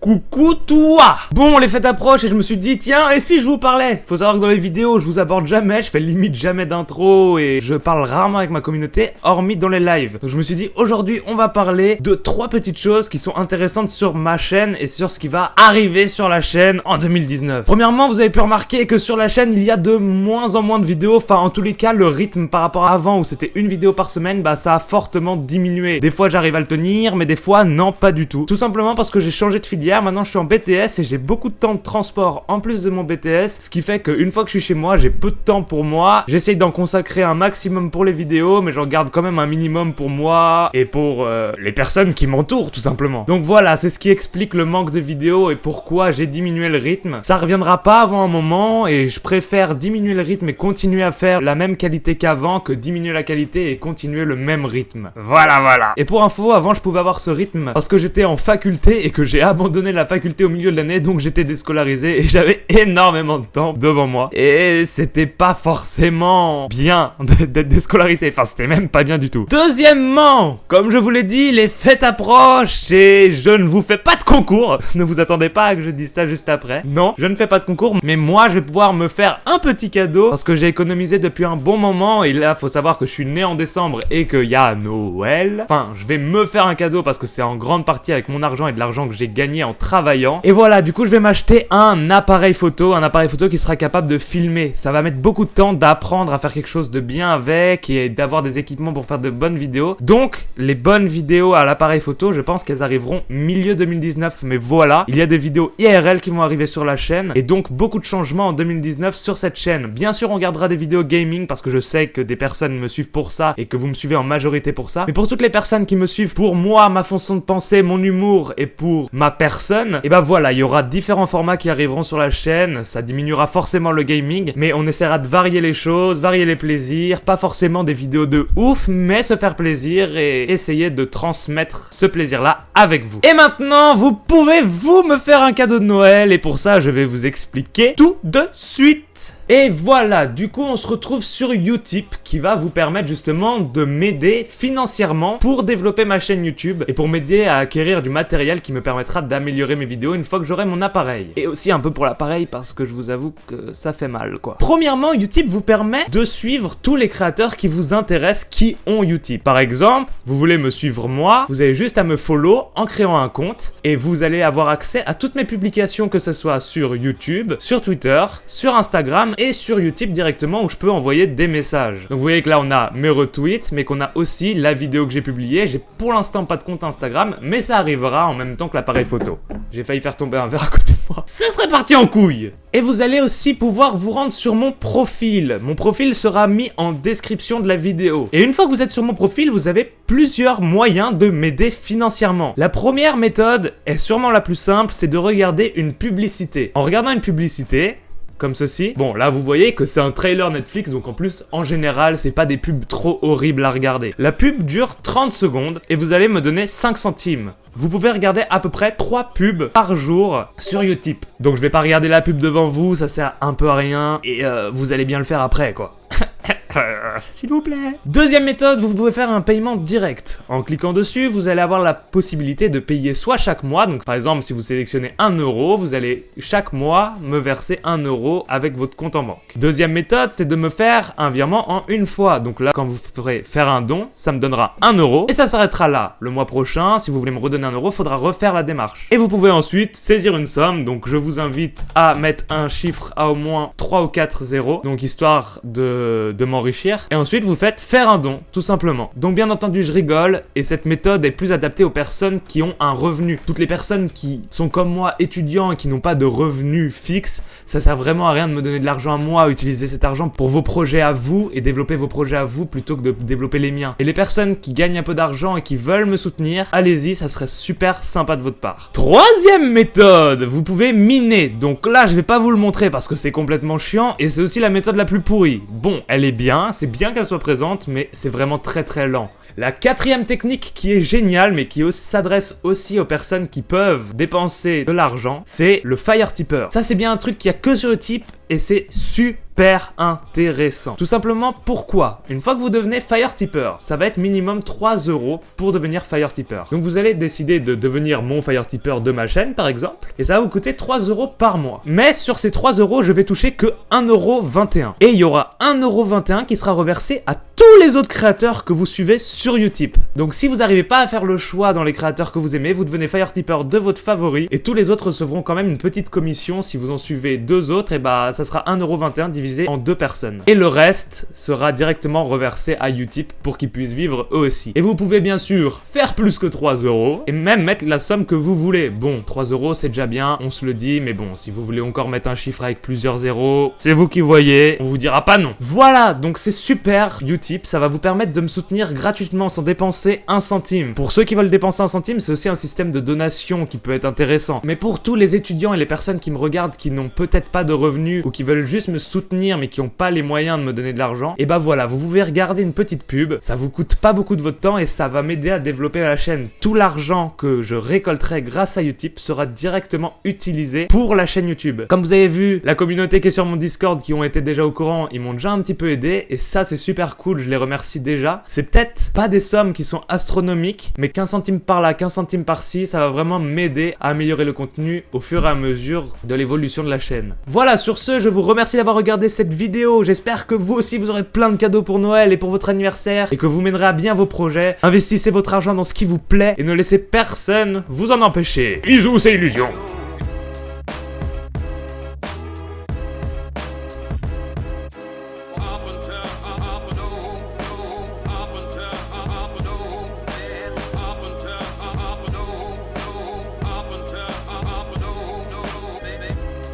Coucou toi Bon, les fêtes approchent et je me suis dit, tiens, et si je vous parlais? Faut savoir que dans les vidéos, je vous aborde jamais, je fais limite jamais d'intro et je parle rarement avec ma communauté, hormis dans les lives. Donc je me suis dit, aujourd'hui, on va parler de trois petites choses qui sont intéressantes sur ma chaîne et sur ce qui va arriver sur la chaîne en 2019. Premièrement, vous avez pu remarquer que sur la chaîne, il y a de moins en moins de vidéos, enfin en tous les cas, le rythme par rapport à avant où c'était une vidéo par semaine, bah ça a fortement diminué. Des fois, j'arrive à le tenir, mais des fois, non, pas du tout. Tout simplement parce que j'ai changé de filière maintenant je suis en BTS et j'ai beaucoup de temps de transport en plus de mon BTS, ce qui fait qu'une fois que je suis chez moi, j'ai peu de temps pour moi. J'essaye d'en consacrer un maximum pour les vidéos, mais j'en garde quand même un minimum pour moi et pour euh, les personnes qui m'entourent tout simplement. Donc voilà, c'est ce qui explique le manque de vidéos et pourquoi j'ai diminué le rythme. Ça reviendra pas avant un moment et je préfère diminuer le rythme et continuer à faire la même qualité qu'avant que diminuer la qualité et continuer le même rythme. Voilà, voilà. Et pour info, avant je pouvais avoir ce rythme parce que j'étais en faculté et que j'ai abandonné la faculté au milieu de l'année, donc j'étais déscolarisé et j'avais énormément de temps devant moi. Et c'était pas forcément bien d'être déscolarisé, enfin c'était même pas bien du tout. Deuxièmement, comme je vous l'ai dit, les fêtes approchent et je ne vous fais pas de concours. Ne vous attendez pas à que je dise ça juste après. Non, je ne fais pas de concours, mais moi je vais pouvoir me faire un petit cadeau parce que j'ai économisé depuis un bon moment et là faut savoir que je suis né en décembre et qu'il y a Noël. Enfin, je vais me faire un cadeau parce que c'est en grande partie avec mon argent et de l'argent que j'ai gagné en travaillant. Et voilà, du coup, je vais m'acheter un appareil photo, un appareil photo qui sera capable de filmer. Ça va mettre beaucoup de temps d'apprendre à faire quelque chose de bien avec et d'avoir des équipements pour faire de bonnes vidéos. Donc, les bonnes vidéos à l'appareil photo, je pense qu'elles arriveront milieu 2019. Mais voilà, il y a des vidéos IRL qui vont arriver sur la chaîne et donc beaucoup de changements en 2019 sur cette chaîne. Bien sûr, on gardera des vidéos gaming parce que je sais que des personnes me suivent pour ça et que vous me suivez en majorité pour ça. Mais pour toutes les personnes qui me suivent pour moi, ma façon de penser, mon humour et pour ma personne, et bah voilà, il y aura différents formats qui arriveront sur la chaîne, ça diminuera forcément le gaming, mais on essaiera de varier les choses, varier les plaisirs, pas forcément des vidéos de ouf, mais se faire plaisir et essayer de transmettre ce plaisir-là avec vous. Et maintenant, vous pouvez vous me faire un cadeau de Noël, et pour ça, je vais vous expliquer tout de suite. Et voilà, du coup on se retrouve sur Utip qui va vous permettre justement de m'aider financièrement pour développer ma chaîne YouTube et pour m'aider à acquérir du matériel qui me permettra d'améliorer mes vidéos une fois que j'aurai mon appareil. Et aussi un peu pour l'appareil parce que je vous avoue que ça fait mal quoi. Premièrement, Utip vous permet de suivre tous les créateurs qui vous intéressent qui ont Utip. Par exemple, vous voulez me suivre moi, vous avez juste à me follow en créant un compte et vous allez avoir accès à toutes mes publications que ce soit sur YouTube, sur Twitter, sur Instagram et sur Utip directement où je peux envoyer des messages. Donc vous voyez que là on a mes retweets, mais qu'on a aussi la vidéo que j'ai publiée. J'ai pour l'instant pas de compte Instagram, mais ça arrivera en même temps que l'appareil photo. J'ai failli faire tomber un verre à côté de moi. Ça serait parti en couille et vous allez aussi pouvoir vous rendre sur mon profil. Mon profil sera mis en description de la vidéo. Et une fois que vous êtes sur mon profil, vous avez plusieurs moyens de m'aider financièrement. La première méthode est sûrement la plus simple, c'est de regarder une publicité. En regardant une publicité, comme ceci. Bon, là, vous voyez que c'est un trailer Netflix, donc en plus, en général, c'est pas des pubs trop horribles à regarder. La pub dure 30 secondes et vous allez me donner 5 centimes. Vous pouvez regarder à peu près 3 pubs par jour sur Utip. Donc je vais pas regarder la pub devant vous, ça sert un peu à rien, et euh, vous allez bien le faire après, quoi. S'il vous plaît. Deuxième méthode, vous pouvez faire un paiement direct. En cliquant dessus, vous allez avoir la possibilité de payer soit chaque mois, donc par exemple si vous sélectionnez 1 euro, vous allez chaque mois me verser 1 euro avec votre compte en banque. Deuxième méthode, c'est de me faire un virement en une fois. Donc là, quand vous ferez faire un don, ça me donnera 1 euro et ça s'arrêtera là. Le mois prochain, si vous voulez me redonner 1 euro, faudra refaire la démarche. Et vous pouvez ensuite saisir une somme, donc je vous invite à mettre un chiffre à au moins 3 ou 4 zéros, donc histoire de, de m'enrichir. Et ensuite, vous faites faire un don, tout simplement. Donc bien entendu, je rigole, et cette méthode est plus adaptée aux personnes qui ont un revenu. Toutes les personnes qui sont comme moi, étudiants, et qui n'ont pas de revenu fixe, ça sert vraiment à rien de me donner de l'argent à moi, utiliser cet argent pour vos projets à vous, et développer vos projets à vous, plutôt que de développer les miens. Et les personnes qui gagnent un peu d'argent et qui veulent me soutenir, allez-y, ça serait super sympa de votre part. Troisième méthode, vous pouvez miner. Donc là, je vais pas vous le montrer parce que c'est complètement chiant, et c'est aussi la méthode la plus pourrie. Bon, elle est bien, c'est bien qu'elle soit présente, mais c'est vraiment très très lent. La quatrième technique qui est géniale, mais qui s'adresse aussi aux personnes qui peuvent dépenser de l'argent, c'est le Fire Tipper. Ça, c'est bien un truc qu'il y a que sur le type, et c'est super intéressant. Tout simplement, pourquoi? Une fois que vous devenez Fire Tipper, ça va être minimum 3 euros pour devenir Fire Tipper. Donc vous allez décider de devenir mon Fire Tipper de ma chaîne, par exemple, et ça va vous coûter 3 euros par mois. Mais sur ces 3 euros, je vais toucher que 1,21€. Et il y aura 1,21€ qui sera reversé à tous les autres créateurs que vous suivez sur Utip. Donc si vous n'arrivez pas à faire le choix dans les créateurs que vous aimez, vous devenez Fire Tipper de votre favori, et tous les autres recevront quand même une petite commission si vous en suivez deux autres, et bah ça sera 1,21€ divisé en deux personnes. Et le reste sera directement reversé à Utip pour qu'ils puissent vivre eux aussi. Et vous pouvez bien sûr faire plus que 3 euros, et même mettre la somme que vous voulez. Bon, 3 euros c'est déjà bien, on se le dit, mais bon, si vous voulez encore mettre un chiffre avec plusieurs zéros, c'est vous qui voyez, on vous dira pas non. Voilà, donc c'est super Utip, ça va vous permettre de me soutenir gratuitement sans dépenser un centime. Pour ceux qui veulent dépenser un centime, c'est aussi un système de donation qui peut être intéressant. Mais pour tous les étudiants et les personnes qui me regardent qui n'ont peut-être pas de revenus ou qui veulent juste me soutenir mais qui n'ont pas les moyens de me donner de l'argent, et bah voilà, vous pouvez regarder une petite pub, ça vous coûte pas beaucoup de votre temps et ça va m'aider à développer la chaîne. Tout l'argent que je récolterai grâce à Utip sera directement utilisé pour la chaîne YouTube. Comme vous avez vu, la communauté qui est sur mon Discord qui ont été déjà au courant, ils m'ont déjà un petit peu aidé et ça c'est super cool, je les remercie déjà. C'est peut-être pas des sommes qui sont astronomiques, mais 15 centimes par là, 15 centimes par-ci, ça va vraiment m'aider à améliorer le contenu au fur et à mesure de l'évolution de la chaîne. Voilà, sur ce, je vous remercie d'avoir cette vidéo. J'espère que vous aussi, vous aurez plein de cadeaux pour Noël et pour votre anniversaire et que vous mènerez à bien vos projets. Investissez votre argent dans ce qui vous plaît et ne laissez personne vous en empêcher. Bisous, c'est Illusion